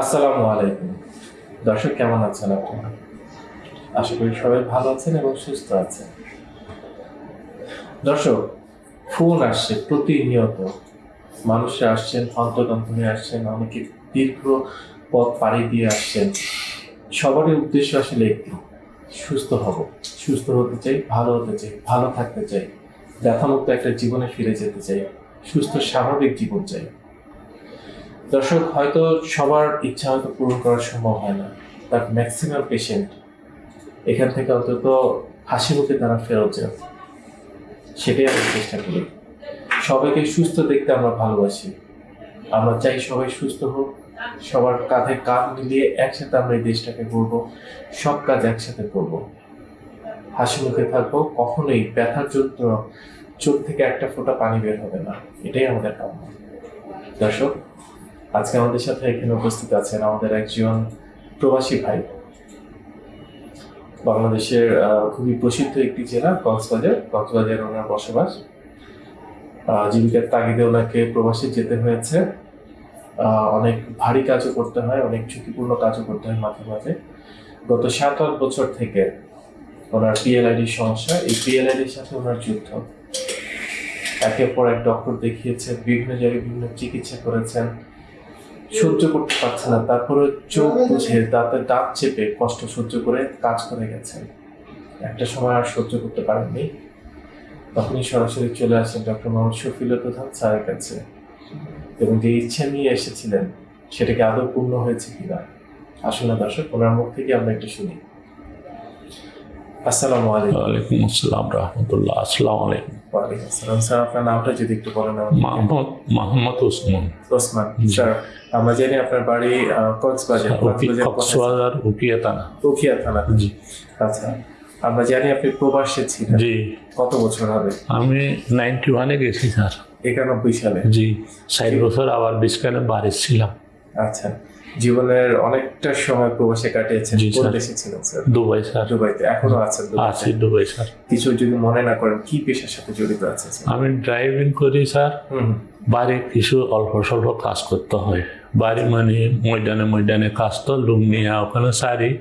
আসসালামু আলাইকুম। দর্শক, কেমন আছেন আপনারা আশা করি সবাই ভালো আছেন এবং সুস্থ আছেন। দর্শক, ফোন আসছে প্রতিনিয়ত। মানুষরা আসছেন হন্তদন্ত হয়ে আসছেন, অনেকে দীর্ঘ পথ পাড়ি দিয়ে আসছেন। সবারই উদ্দেশ্য আসলে একটি, সুস্থ হব। সুস্থ হতে চাই, ভালো হতে চাই, ভালো থাকতে চাই। ব্যথামুক্ত একটা জীবনে ফিরে যেতে চাই। সুস্থ, স্বাভাবিক জীবন চাই। দর্শক, হয়তো সবার ইচ্ছা হয়তো পূরণ করা সম্ভব হয় না। বাট ম্যাক্সিমাম পেশেন্ট এখান থেকে অন্তত হাসি মুখে তারা ফেরত যান। সেটাই আমরা চেষ্টা করি। সবাইকে সুস্থ দেখতে আমরা ভালোবাসি। আমরা চাই সবাই সুস্থ হোক। সবার কাঁধে কাঁধ মিলিয়ে একসাথে আমরা এই দেশটাকে করব সব কাজ একসাথে করব। হাসি মুখে থাকব। কখনোই ব্যথার যন্ত্র চোখ থেকে একটা ফোঁটা পানি বের হবে না। এটাই আমাদের কাম্য। দর্শক আজকে আমাদের সাথে এখানে উপস্থিত আছেন আমাদের একজন প্রবাসী ভাই। বাংলাদেশের খুবই প্রসিদ্ধ একটি জেলা, কক্সবাজার। কক্সবাজার ওনার বসবাস। জীবিকার তাগিদে ওনাকে প্রবাসে যেতে হয়েছে। অনেক ভারী কাজও করতে হয়, অনেক ঝুঁকিপূর্ণ কাজও করতে হয় মাঝে মাঝে। গত সাত আট বছর থেকে ওনার পিএলআইডির সমস্যা, এই পিএলআইডির সাথে ওনার যুদ্ধ। একের পর এক ডক্টর দেখিয়েছেন, বিভিন্ন জায়গায় বিভিন্ন চিকিৎসা করেছেন। সহ্য করতে পারছে না। তারপরে চোখ বুঝে দাঁতে দাঁত চেপে কষ্ট সহ্য করে কাজ করে গেছেন একটা সময় আর সহ্য করতে পারেননি। তখনই সরাসরি চলে আসেন ডক্টর মোহাম্মদ শফিল প্রধান স্যারের কাছে। এবং যে ইচ্ছা নিয়ে এসেছিলেন সেটাকে আদৌ পূর্ণ হয়েছে কিনা? আসলে দর্শক, ওনার মুখ থেকে আমরা একটু শুনি। আসসালামু আলাইকুম। ওয়ালাইকুম আসসালাম রহমতুল্লাহ। আসসালামু আলাইকুম। ওয়ালাইকুম আসসালাম। স্যার আপনার নামটা যদি একটু বলেন আমাকে। মোহাম্মদ মোহাম্মদ ওসমান। ওসমান স্যার আমরা জানি আপনার বাড়ি কক্সবাজার কক্সবাজার কক্সবাজার উকিয়া থানা। উখিয়া থানা। জি। আচ্ছা আমরা জানি আপনি প্রবাসে ছিলেন। জি। কত বছর হবে? আমি নাইনটি ওয়ানে গেছি স্যার। একানব্বই সালে। জি ষাট বছর আবার বিশকালে বাড়ি ছিলাম। আচ্ছা জীবনের অনেকটা সময় প্রবাসে কাটিয়েছেন কোন। দেশে ছিলেন স্যার। Dubai sir. দুবাইতে এখনও আছেন? আছি দুবাই স্যার। কিছু যদি মনে না করেন কি পেশার সাথে জড়িত আছেন স্যার? আমি ড্রাইভিং করি স্যার। বাড়ি কিছু অল্প স্বল্প কাজ করতে হয়। বাড়ি মানে ময়দানে ময়দানে কাজ তো লুম নিয়ে ওখানে সারি।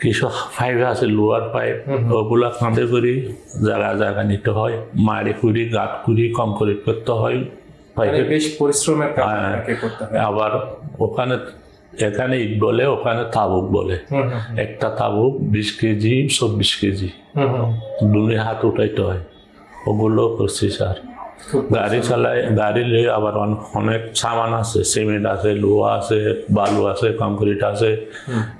কিছু পাইপ আছে লোয়ার পাইপ ওগুলা কাঁধে করি। জায়গা জায়গা নিতে হয়। মারি কুড়ি গাঁট কুড়ি কমপ্লিট করতে হয়। বেশ পরিশ্রমের কাজ হ্যাঁ। হয়। আবার ওখানে এখানে ইট বলে ওখানে তাবুক বলে। একটা তাবুক বিশ কেজি চব্বিশ কেজি। হুম। হাত উঠাইতে হয়। ওগুলো করছি স্যার। গাড়ি চালাই গাড়ি নিয়ে আবার অন- অনেক সামান আছে। সিমেন্ট আছে লোহা আছে বালু আছে কংক্রিট আছে।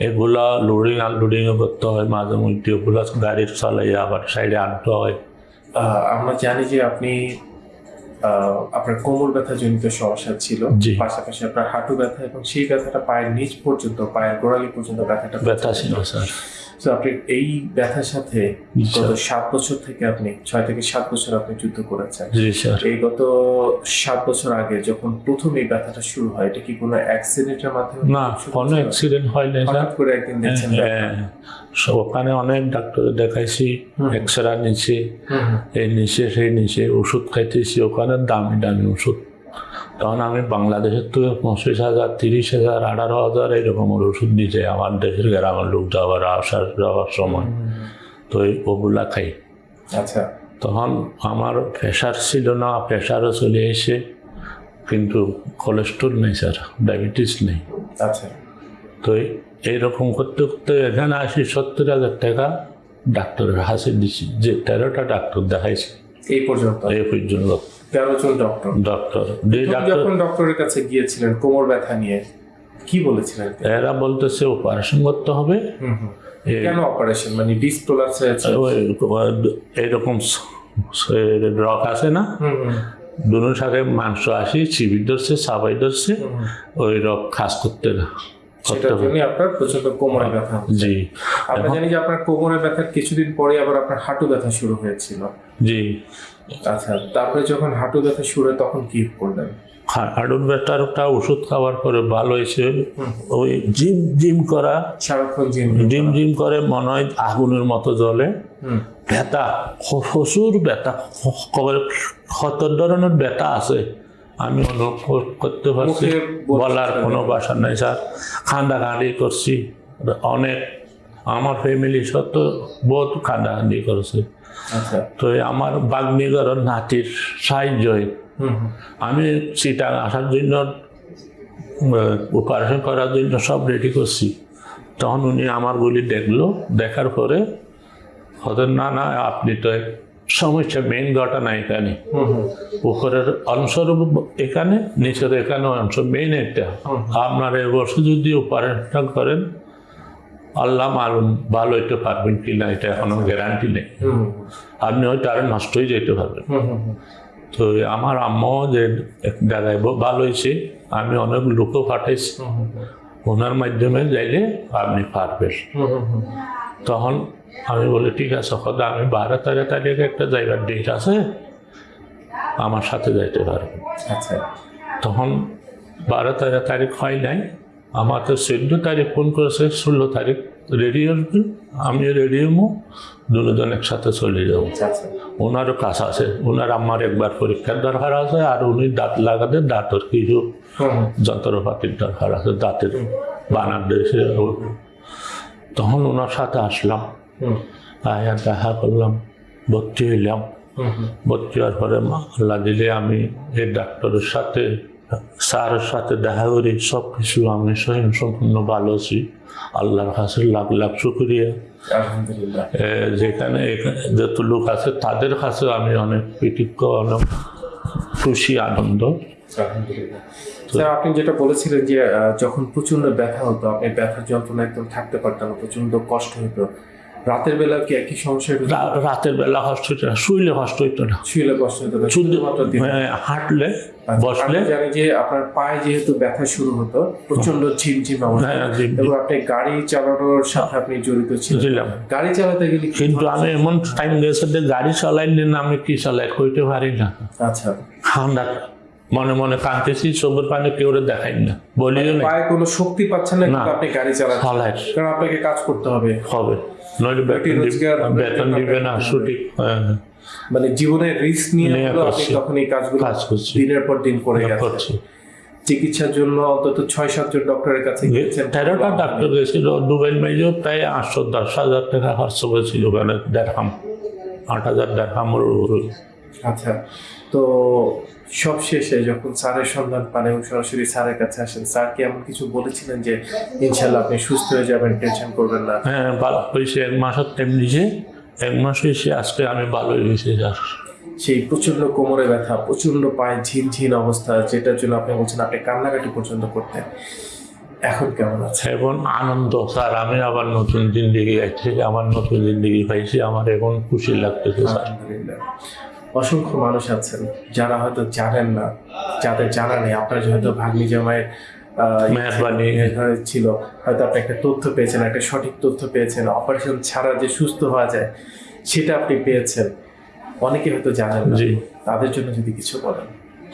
এগুলা লোডিং আনলোডিং করতে হয় মাঝে মধ্যে। ওগুলা গাড়ি চালাই আবার সাইডে আনতে হয়। আমরা জানি যে আপনি আপনার কোমর ব্যথা জনিত সমস্যা ছিল। পাশাপাশি আপনার হাঁটু ব্যথা এবং সেই ব্যথাটা পায়ের নিচ পর্যন্ত পায়ের গোড়ালি পর্যন্ত ব্যথাটা ব্যথা ছিল স্যার তো আপনি এই ব্যথার সাথে গত সাত বছর থেকে আপনি ছয় থেকে সাত বছর আপনি যুদ্ধ করেছেন। এই গত সাত বছর আগে যখন প্রথম এই ব্যথাটা শুরু হয় এটা কি কোনো অ্যাক্সিডেন্টের মাধ্যমে না কোনো অ্যাক্সিডেন্ট হয় না হঠাৎ করে একদিন দেখছেন ব্যথা। হ্যাঁ, ওখানে অনেক ডাক্তার দেখাইছি এক্স রে হুম। এই নিচে সেই নিচে ওষুধ খাইতেছি ওখানে দামি দামি ওষুধ। তখন আমি বাংলাদেশের তো পঁচিশ হাজার তিরিশ হাজার আঠারো হাজার এইরকমের ওষুধ নিচে আমার দেশের গ্রামের লোক যাওয়ার আসার যাওয়ার সময়। তো এই ওগুলা খাই। আচ্ছা। তখন আমার প্রেশার ছিল না প্রেশারও চলে এসে কিন্তু কোলেস্ট্রল নেই স্যার ডায়াবেটিস নেই। আচ্ছা। তো এই- এইরকম করতে করতে এখানে আসি সত্তর হাজার টাকা ডাক্তারের হাসি দিছি। যে তেরোটা ডাক্তার দেখাইছি। এই পর্যন্ত? এই পর্যন্ত। তেরো জন ডক্টর ডক্টর যখন ডক্টরের কাছে গিয়েছিলেন কোমর ব্যথা নিয়ে কি বলেছিলেন? এরা বলতেছে অপারেশন করতে হবে। কেন অপারেশন মানে ডিসপ্রোলাপস হয়েছে ওই এইরকম রক আছে না? হুম, সাথে মাংস আসি চিবি ধরছে সাবাই ধরছে। ওই রক খাস করতে না সেটার জন্য আপনার প্রচণ্ড কোমরে ব্যথা জি। আমরা জানি যে আপনার কোমরে ব্যথার কিছুদিন পরে আবার আপনার হাঁটু ব্যথা শুরু হয়েছিল। জি। আচ্ছা তারপরে যখন হাঁটু ব্যথা শুরু হয় তখন কি করলেন? হাড়ুর ব্যথারটা ওষুধ খাওয়ার পরে ভালো হয়েছে। ওই জিম জিম করা। সারাক্ষণ জিম জিম জিম করে মনে হয় আগুনের মতো জ্বলে। হুম। ব্যথা প্রচুর ব্যথা। কত ধরনের ব্যথা আছে? আমি অনুভব করতে পারছি। বলার কোনো বাসা নেই স্যার। খান্দাখান্দি করছি। অনেক আমার ফ্যামিলি সত্য বহুত খান্দাখান্দি করেছে। আচ্ছা। তো আমার বাগ্নিগর নাতির হুম আমি চিটাং আসার জন্য অপারেশন করার জন্য সব রেডি করছি। তখন উনি আমার গুলি দেখল। দেখার পরে হতেন না না আপনি তো সমস্যা মেইন ঘটনা এখানে। উপরের অংশের এখানে নিচের এখানে অংশ মেইন এটা আপনার এবছর যদি অপারেশন করেন আল্লাহ মালুম ভালো হইতে পারবেন কিনা এটা এখনও গ্যারান্টি নেই। আপনি হয়তো আরও নষ্ট হয়ে যেতে পারবেন। তো আমার আম্মাও যে এক জায়গায় ভালো হয়েছে আমি অনেক লোকও পাঠাইছি। ওনার মাধ্যমে যাইলে আপনি পারবেন। তখন আমি বলি ঠিক আছে কথা আমি বারো তেরো তারিখে একটা জায়গার ডেট আছে আমার সাথে যাইতে পারবেন আচ্ছা। তখন বারো তেরো তারিখ হয় নাই আমার তো চোদ্দ তারিখ ফোন করেছে ষোলো তারিখ রেডি আসবেন আমি রেডি হব দুজন একসাথে চলে যাব। আচ্ছা আচ্ছা। ওনারও কাজ আছে ওনার আমার একবার পরীক্ষার দরকার আছে আর উনি দাঁত লাগাতে দাঁতের কিছু যন্ত্রপাতির দরকার আছে দাঁতের বানার দেশে তখন ওনার সাথে আসলাম। আয়া দেখা করলাম ভর্তি হইলাম। ভর্তি হওয়ার পরে মা- আল্লাহ দিলে আমি এই ডাক্তারের সাথে স্যারের সাথে দেখা করি সব কিছু আমি স্বয়ং সম্পূর্ণ ভালো আছি। আল্লাহর কাছে লাখ লাখ শুক্রিয়া। যেখানে এখানে যত লোক আছে তাদের কাছে আমি অনেক কৃতজ্ঞ অনেক খুশি আনন্দ। স্যার আপনি যেটা বলেছিলেন যে যখন প্রচণ্ড ব্যথা হতো আপনি ব্যথার যন্ত্রণা একদম থাকতে পারতেন না প্রচণ্ড কষ্ট হতো রাতের বেলা কি একই সমস্যা রাতের বেলা কষ্ট হইতো না শুইলে কষ্ট হইতো না। শুইলে কষ্ট হতো না শুধুমাত্র হ্যাঁ, হাঁটলে আচ্ছা, বসলে জানি যে আপনার পায়ে যেহেতু ব্যথা শুরু হতো প্রচণ্ড ঝিমঝিম অবস্থা। হ্যাঁ। এবং আপনি গাড়ি চালানোর সাথে আপনি জড়িত ছিলেন। ছিলাম। গাড়ি চালাতে গেলে কিন্তু আমি এমন টাইম গেছে যে গাড়ি চালাইলে না আমি কি চালাই কইতে পারি না। আচ্ছা। ঠান্ডা মনে মনে কাঁদতেছি চোখের পানি কেউ দেখাই না। বলিও না পায়ে কোনো শক্তি পাচ্ছেন না কিন্তু। আপনি গাড়ি চালাচ্ছেন। কারণ আপনাকে কাজ করতে হবে। হবে। নইলে বেতন দিবে- না সঠিক। হ্যাঁ, মানে জীবনের রিস্ক নিয়ে আপনি তখন এই কাজগুলো কাজ করছি। দিনের পর দিন করে করছি। চিকিৎসার জন্য অন্তত ছয় সাতজন ডক্টরের কাছে গিয়েছেন। তেরোটা ডাক্তার গেছিল দুবাই মাইজও প্রায় আটশো দশ হাজার টাকা খরচ করেছিল ওখানে। দেড়হাম আট হাজার দেড়হামের আচ্ছা তো সব শেষে যখন স্যারের সন্ধান পান এবং সরাসরি স্যারের কাছে আসেন স্যার কি এমন কিছু বলেছিলেন যে ইনশাল্লাহ আপনি সুস্থ হয়ে যাবেন টেনশন করবেন না হ্যাঁ ভালো। হয়েছে এক মাসের টাইম দিয়েছে এক মাস হয়েছে আজকে আমি ভালো হয়েছে স্যার। সেই প্রচণ্ড কোমরে ব্যথা প্রচণ্ড পায়ে ঝিনঝিন অবস্থা যেটার জন্য আপনি বলছেন আপনি কান্নাকাটি পর্যন্ত করতেন। এখন কেমন আছে? এখন আনন্দ স্যার। আমি আবার নতুন জিন্দিগি আছি আমার নতুন জিন্দিগি পাইছি আমার এখন খুশি লাগতেছে স্যার। আলহামদুলিল্লাহ। অসংখ্য মানুষ আছেন যারা হয়তো জানেন না যাদের জানা নেই। আপনার হয়তো ভাগ্নি জামাইয়ের মেহরবানি। ছিল হয়তো আপনি একটা তথ্য পেয়েছেন একটা সঠিক তথ্য পেয়েছেন অপারেশন ছাড়া যে সুস্থ হওয়া যায় সেটা আপনি পেয়েছেন। অনেকে হয়তো জানেন জি। তাদের জন্য যদি কিছু বলেন।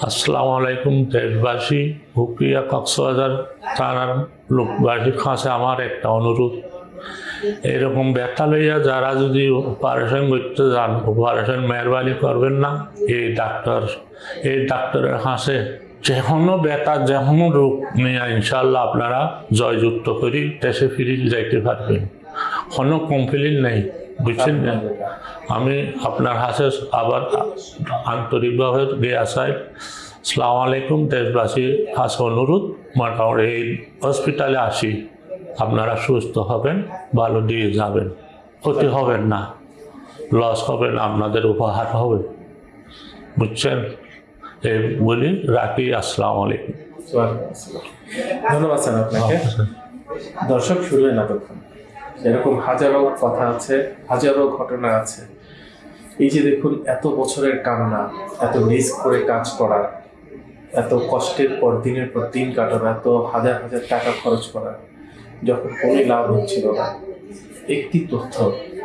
আসসালামু আলাইকুম দেশবাসী হুকিয়া কক্সবাজার থানার লোকবাসীর কাছে আমার একটা অনুরোধ। এরকম ব্যথা লইয়া যারা যদি অপারেশন করতে যান অপারেশন মেহরবানি করবেন না। এই ডাক্তার, এই ডাক্তারের হাসে যে কোনো ব্যথা যে কোনো রোগ নিয়ে ইনশাল্লাহ আপনারা জয়যুক্ত করি, দেশে ফিরে যাইতে পারবেন। কোনো কমপ্লেন নেই, বুঝছেন না? আমি আপনার হাসে আবার আন্তরিকভাবে গিয়ে আসাই সালাম আলাইকুম, দেশবাসীর কাছে অনুরোধ মোটামুটি এই হসপিটালে আসি। আপনারা সুস্থ হবেন ভালো দিয়ে যাবেন। ক্ষতি হবেন না লস হবেন আপনাদের উপহার হবে। বুঝছেন? এই বলি রাখি আসসালামু আলাইকুম। ধন্যবাদ স্যার আপনাকে। দর্শক শুনলেন এতক্ষণ। এরকম হাজারো কথা আছে হাজারো ঘটনা আছে। এই যে দেখুন এত বছরের কান্না এত রিস্ক করে কাজ করা এত কষ্টের পর দিনের পর দিন কাটানো এত হাজার হাজার টাকা খরচ করা। যখন কোনো লাভ হচ্ছিল না। একটি তথ্য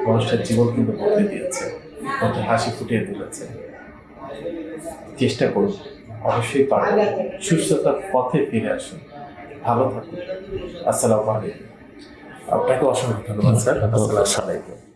মানুষটার জীবন কিন্তু বদলে দিয়েছে মধ্যে হাসি ফুটিয়ে তুলেছে। চেষ্টা করুন অবশ্যই পারবেন। সুস্থতার পথে ফিরে আসুন। ভালো থাকুন। আসসালামু আলাইকুম। আপনাকে অসংখ্য ধন্যবাদ স্যার। আসসালামু আলাইকুম।